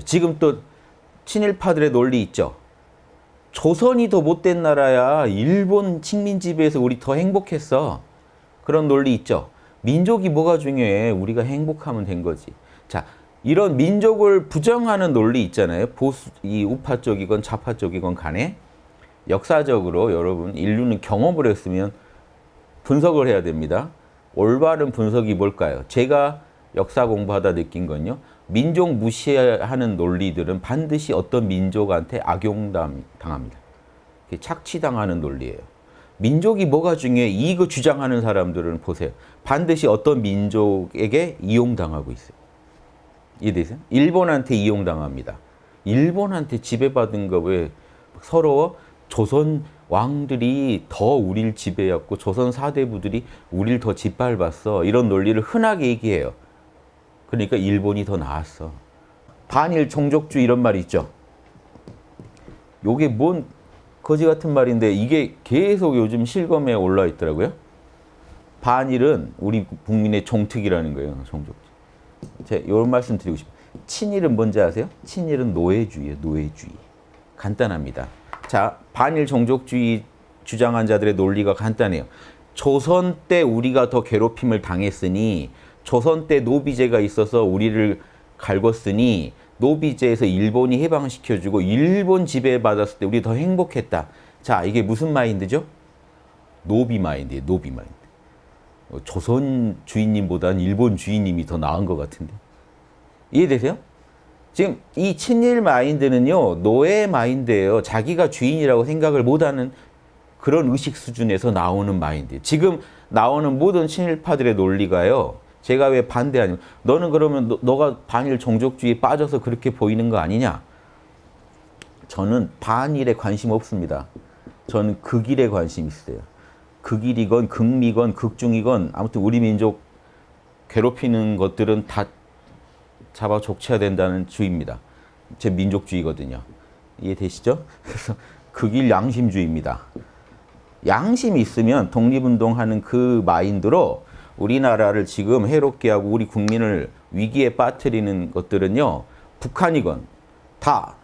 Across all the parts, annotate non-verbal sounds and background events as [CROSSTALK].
지금 또 친일파들의 논리 있죠. 조선이 더 못된 나라야. 일본 식민지 비해서 우리 더 행복했어. 그런 논리 있죠. 민족이 뭐가 중요해. 우리가 행복하면 된 거지. 자, 이런 민족을 부정하는 논리 있잖아요. 보수, 이 우파 쪽이건 좌파 쪽이건 간에 역사적으로 여러분 인류는 경험을 했으면 분석을 해야 됩니다. 올바른 분석이 뭘까요? 제가 역사 공부하다 느낀 건요. 민족 무시하는 논리들은 반드시 어떤 민족한테 악용당합니다. 착취당하는 논리예요. 민족이 뭐가 중요해? 이거 주장하는 사람들은 보세요. 반드시 어떤 민족에게 이용당하고 있어요. 이해되세요? 일본한테 이용당합니다. 일본한테 지배받은 거 왜 서로 조선 왕들이 더 우리를 지배했고 조선 사대부들이 우리를 더 짓밟았어. 이런 논리를 흔하게 얘기해요. 그러니까 일본이 더 나았어. 반일 종족주의 이런 말이 있죠. 요게 뭔 거지 같은 말인데 이게 계속 요즘 실검에 올라 있더라고요. 반일은 우리 국민의 종특이라는 거예요. 종족주의. 제가 이런 말씀 드리고 싶어요. 친일은 뭔지 아세요? 친일은 노예주의예요. 노예주의. 간단합니다. 자, 반일 종족주의 주장한 자들의 논리가 간단해요. 조선 때 우리가 더 괴롭힘을 당했으니 조선 때 노비제가 있어서 우리를 갈궜으니 노비제에서 일본이 해방시켜주고 일본 지배받았을 때 우리 더 행복했다. 자, 이게 무슨 마인드죠? 노비 마인드예요. 노비 마인드. 어, 조선 주인님보다는 일본 주인님이 더 나은 것 같은데. 이해되세요? 지금 이 친일 마인드는요. 노예 마인드예요. 자기가 주인이라고 생각을 못하는 그런 의식 수준에서 나오는 마인드. 지금 나오는 모든 친일파들의 논리가요. 제가 왜 반대하냐면 너는 그러면 너, 가 반일 종족주의에 빠져서 그렇게 보이는 거 아니냐? 저는 반일에 관심 없습니다. 저는 극일에 관심 있어요. 극일이건 극미건 극중이건 아무튼 우리 민족 괴롭히는 것들은 다 잡아 족쳐야 된다는 주의입니다. 제 민족주의거든요. 이해되시죠? [LAUGHS] 그래서 극일 양심주의입니다. 양심이 있으면 독립운동하는 그 마인드로 우리나라를 지금 해롭게 하고 우리 국민을 위기에 빠뜨리는 것들은요. 북한이건 다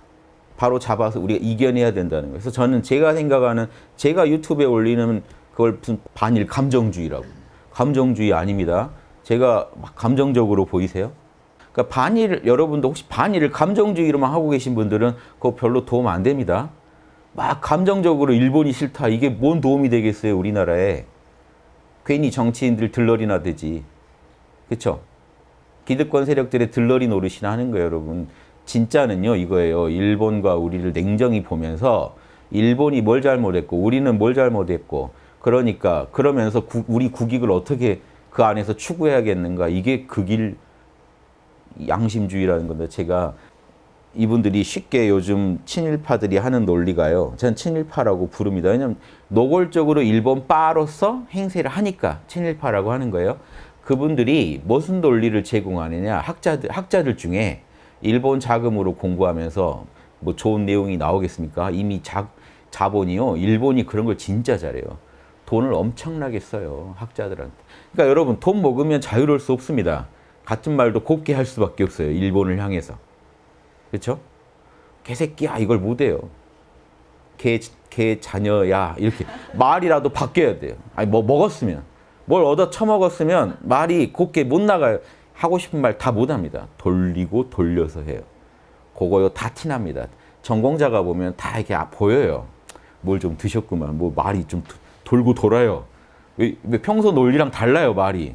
바로 잡아서 우리가 이겨내야 된다는 거예요. 그래서 저는 제가 생각하는 제가 유튜브에 올리는 그걸 무슨 반일 감정주의라고. 감정주의 아닙니다. 제가 감정적으로 보이세요? 그러니까 반일 여러분도 혹시 반일을 감정주의로만 하고 계신 분들은 그거 별로 도움 안 됩니다. 막 감정적으로 일본이 싫다. 이게 뭔 도움이 되겠어요, 우리나라에. 괜히 정치인들 들러리나 되지. 그렇죠? 기득권 세력들의 들러리 노릇이나 하는 거예요, 여러분. 진짜는요, 이거예요. 일본과 우리를 냉정히 보면서 일본이 뭘 잘못했고 우리는 뭘 잘못했고 그러니까 그러면서 구, 우리 국익을 어떻게 그 안에서 추구해야겠는가 이게 극일 양심주의라는 건데 제가 이분들이 쉽게 요즘 친일파들이 하는 논리가요. 전 친일파라고 부릅니다. 왜냐하면 노골적으로 일본 빠로서 행세를 하니까 친일파라고 하는 거예요. 그분들이 무슨 논리를 제공하느냐. 학자들, 학자들 중에 일본 자금으로 공부하면서 뭐 좋은 내용이 나오겠습니까? 이미 자, 자본이요. 일본이 그런 걸 진짜 잘해요. 돈을 엄청나게 써요. 학자들한테. 그러니까 여러분 돈 먹으면 자유로울 수 없습니다. 같은 말도 곱게 할 수밖에 없어요. 일본을 향해서. 그렇죠? 개새끼야 이걸 못해요. 개, 개 자녀야 이렇게 [LAUGHS] 말이라도 바뀌어야 돼요. 아니 뭐 먹었으면 뭘 얻어 처먹었으면 말이 곱게 못 나가요. 하고 싶은 말 다 못합니다. 돌리고 돌려서 해요. 그거요 다 티납니다. 전공자가 보면 다 이렇게 아, 보여요. 뭘 좀 드셨구만. 뭐 말이 좀 돌고 돌아요. 왜, 왜 평소 논리랑 달라요 말이.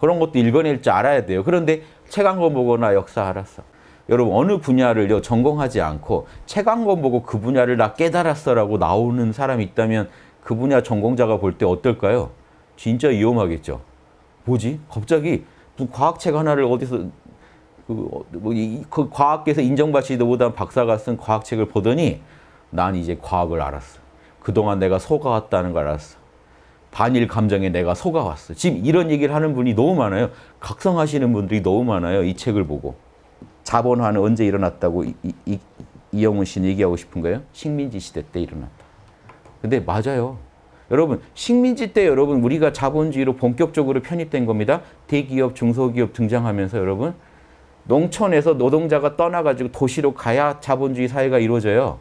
그런 것도 읽어낼 줄 알아야 돼요. 그런데 책 한 권 보거나 역사 알았어. 여러분 어느 분야를 전공하지 않고 책 한 권 보고 그 분야를 나 깨달았어라고 나오는 사람이 있다면 그 분야 전공자가 볼 때 어떨까요? 진짜 위험하겠죠. 뭐지? 갑자기 과학책 하나를 어디서 그, 어, 뭐, 이, 그 과학계에서 인정받지도 못한 박사가 쓴 과학책을 보더니 난 이제 과학을 알았어. 그동안 내가 속아왔다는 걸 알았어. 반일 감정에 내가 속아왔어. 지금 이런 얘기를 하는 분이 너무 많아요. 각성하시는 분들이 너무 많아요. 이 책을 보고. 자본화는 언제 일어났다고 이, 이, 이영훈 씨는 얘기하고 싶은 거예요? 식민지 시대 때 일어났다. 근데 맞아요. 여러분 식민지 때 여러분 우리가 자본주의로 본격적으로 편입된 겁니다. 대기업, 중소기업 등장하면서 여러분 농촌에서 노동자가 떠나가지고 도시로 가야 자본주의 사회가 이루어져요.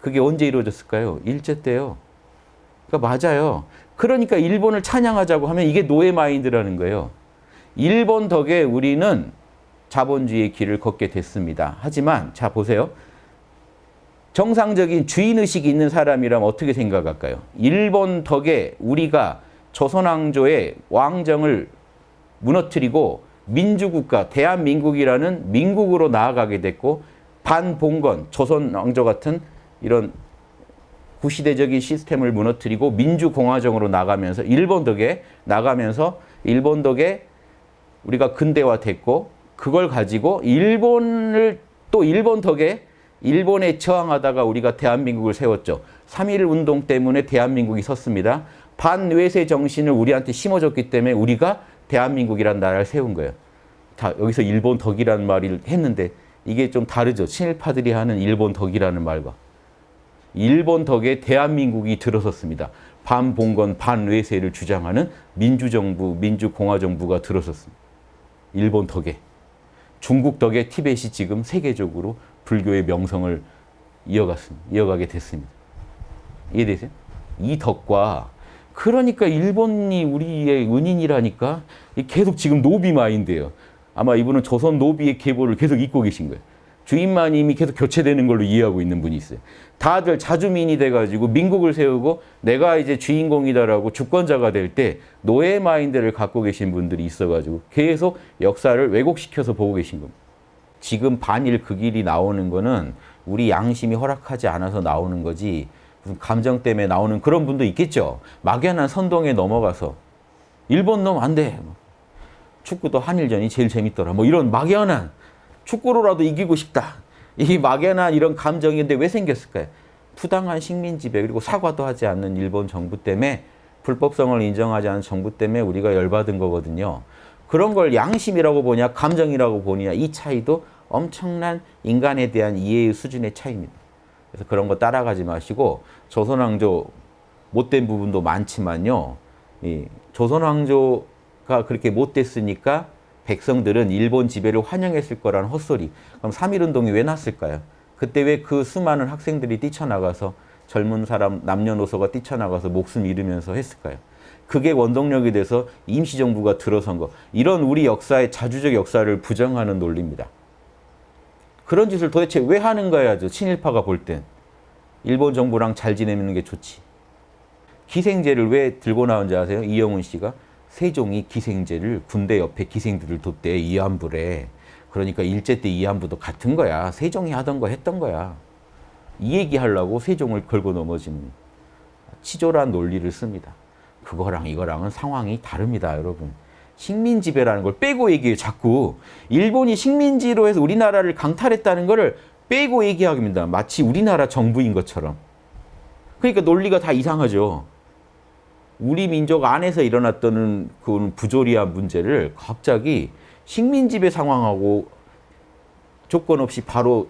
그게 언제 이루어졌을까요? 일제 때요. 그러니까 맞아요. 그러니까 일본을 찬양하자고 하면 이게 노예 마인드라는 거예요. 일본 덕에 우리는 자본주의의 길을 걷게 됐습니다. 하지만 자 보세요. 정상적인 주인의식이 있는 사람이라면 어떻게 생각할까요? 일본 덕에 우리가 조선왕조의 왕정을 무너뜨리고 민주국가, 대한민국이라는 민국으로 나아가게 됐고 반봉건, 조선왕조 같은 이런 구시대적인 시스템을 무너뜨리고 민주공화정으로 나가면서 일본 덕에 나가면서 일본 덕에 우리가 근대화됐고 그걸 가지고 일본을 또 일본 덕에 일본에 저항하다가 우리가 대한민국을 세웠죠. 3.1 운동 때문에 대한민국이 섰습니다. 반외세 정신을 우리한테 심어줬기 때문에 우리가 대한민국이라는 나라를 세운 거예요. 다 여기서 일본 덕이라는 말을 했는데 이게 좀 다르죠. 친일파들이 하는 일본 덕이라는 말과. 일본 덕에 대한민국이 들어섰습니다. 반봉건, 반외세를 주장하는 민주정부, 민주공화정부가 들어섰습니다. 일본 덕에. 중국 덕에 티벳이 지금 세계적으로 불교의 명성을 이어갔습니다. 이어가게 됐습니다. 이해되세요? 이 덕과 그러니까 일본이 우리의 은인이라니까 계속 지금 노비 마인드예요. 아마 이분은 조선 노비의 계보를 계속 잇고 계신 거예요. 주인마님이 계속 교체되는 걸로 이해하고 있는 분이 있어요. 다들 자주민이 돼가지고 민국을 세우고 내가 이제 주인공이다라고 주권자가 될 때 노예 마인드를 갖고 계신 분들이 있어가지고 계속 역사를 왜곡시켜서 보고 계신 겁니다. 지금 반일 그 길이 나오는 거는 우리 양심이 허락하지 않아서 나오는 거지 무슨 감정 때문에 나오는 그런 분도 있겠죠. 막연한 선동에 넘어가서 일본 놈 안 돼. 축구도 한일전이 제일 재밌더라. 뭐 이런 막연한 축구로라도 이기고 싶다. 이 막연한 이런 감정인데 왜 생겼을까요? 부당한 식민 지배 그리고 사과도 하지 않는 일본 정부 때문에 불법성을 인정하지 않은 정부 때문에 우리가 열받은 거거든요. 그런 걸 양심이라고 보냐 감정이라고 보냐 이 차이도 엄청난 인간에 대한 이해의 수준의 차이입니다. 그래서 그런 거 따라가지 마시고 조선왕조 못된 부분도 많지만요. 이 조선왕조가 그렇게 못됐으니까 백성들은 일본 지배를 환영했을 거라는 헛소리. 그럼 3.1운동이 왜 났을까요? 그때 왜 그 수많은 학생들이 뛰쳐나가서 젊은 사람 남녀노소가 뛰쳐나가서 목숨 잃으면서 했을까요? 그게 원동력이 돼서 임시정부가 들어선 거. 이런 우리 역사의 자주적 역사를 부정하는 논리입니다. 그런 짓을 도대체 왜 하는 거야, 저 친일파가 볼 땐. 일본 정부랑 잘 지내는 게 좋지. 기생제를 왜 들고 나온지 아세요? 이영훈 씨가. 세종이 기생제를 군대 옆에 기생들을 뒀대, 이안부래. 그러니까 일제 때 이안부도 같은 거야. 세종이 하던 거 했던 거야. 이 얘기하려고 세종을 걸고 넘어지는 치졸한 논리를 씁니다. 그거랑 이거랑은 상황이 다릅니다, 여러분. 식민지배라는 걸 빼고 얘기해요, 자꾸. 일본이 식민지로 해서 우리나라를 강탈했다는 거를 빼고 얘기합니다. 마치 우리나라 정부인 것처럼. 그러니까 논리가 다 이상하죠. 우리 민족 안에서 일어났던 그 부조리한 문제를 갑자기 식민지배 상황하고 조건 없이 바로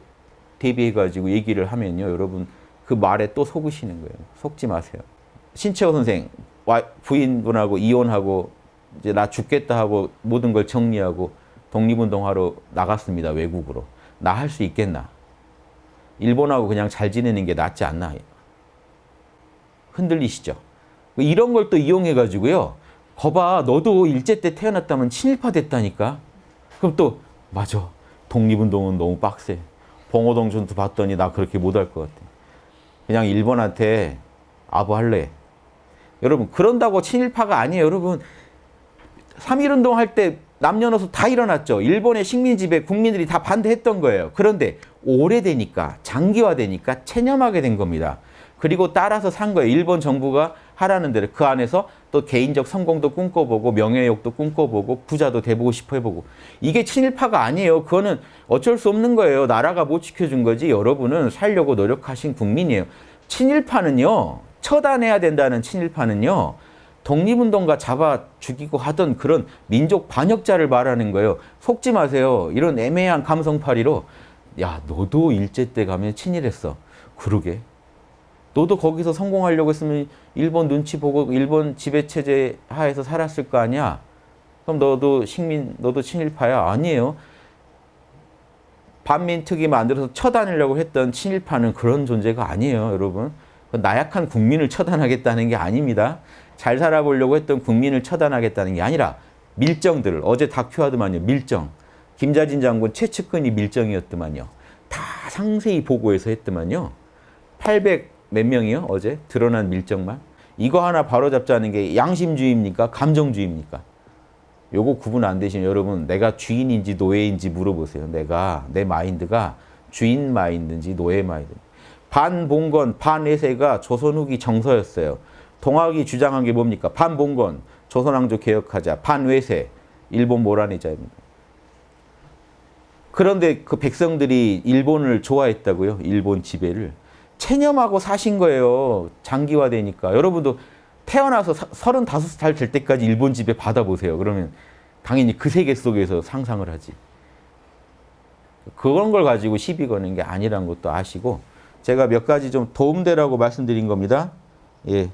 대비해가지고 얘기를 하면요. 여러분 그 말에 또 속으시는 거예요. 속지 마세요. 신채호 선생 부인분하고 이혼하고 이제 나 죽겠다 하고 모든 걸 정리하고 독립운동하러 나갔습니다. 외국으로. 나 할 수 있겠나? 일본하고 그냥 잘 지내는 게 낫지 않나? 흔들리시죠? 이런 걸 또 이용해가지고요. 거봐, 너도 일제 때 태어났다면 친일파 됐다니까? 그럼 또, 맞아. 독립운동은 너무 빡세. 봉오동 전투 봤더니 나 그렇게 못할 것 같아. 그냥 일본한테 아부할래. 여러분, 그런다고 친일파가 아니에요. 여러분, 3.1운동 할 때 남녀노소 다 일어났죠. 일본의 식민지배 국민들이 다 반대했던 거예요. 그런데 오래되니까, 장기화되니까 체념하게 된 겁니다. 그리고 따라서 산 거예요. 일본 정부가 하라는 대로 그 안에서 또 개인적 성공도 꿈꿔보고 명예욕도 꿈꿔보고 부자도 돼보고 싶어 해보고 이게 친일파가 아니에요. 그거는 어쩔 수 없는 거예요. 나라가 못 지켜준 거지 여러분은 살려고 노력하신 국민이에요. 친일파는요. 처단해야 된다는 친일파는요. 독립운동가 잡아 죽이고 하던 그런 민족 반역자를 말하는 거예요. 속지 마세요. 이런 애매한 감성파리로 야 너도 일제 때 가면 친일했어. 그러게 너도 거기서 성공하려고 했으면 일본 눈치 보고 일본 지배체제 하에서 살았을 거 아니야? 그럼 너도 식민, 너도 친일파야? 아니에요. 반민특위 만들어서 처단하려고 했던 친일파는 그런 존재가 아니에요, 여러분. 그 나약한 국민을 처단하겠다는 게 아닙니다. 잘 살아보려고 했던 국민을 처단하겠다는 게 아니라 밀정들, 어제 다큐 하더만요, 밀정. 김자진 장군 최측근이 밀정이었더만요. 다 상세히 보고해서 했더만요. 800 몇 명이요, 어제? 드러난 밀정만. 이거 하나 바로잡자는 게 양심주의입니까? 감정주의입니까? 요거 구분 안 되시면 여러분 내가 주인인지 노예인지 물어보세요. 내가 내 마인드가 주인 마인드인지 노예 마인드. 반봉건, 반외세가 조선 후기 정서였어요. 동학이 주장한 게 뭡니까? 반봉건, 조선왕조 개혁하자. 반외세, 일본 몰아내자입니다. 그런데 그 백성들이 일본을 좋아했다고요. 일본 지배를. 체념하고 사신 거예요. 장기화되니까. 여러분도 태어나서 사- 35살 될 때까지 일본 지배 받아보세요. 그러면 당연히 그 세계 속에서 상상을 하지. 그런 걸 가지고 시비 거는 게 아니라는 것도 아시고 제가 몇 가지 좀 도움되라고 말씀드린 겁니다. 예.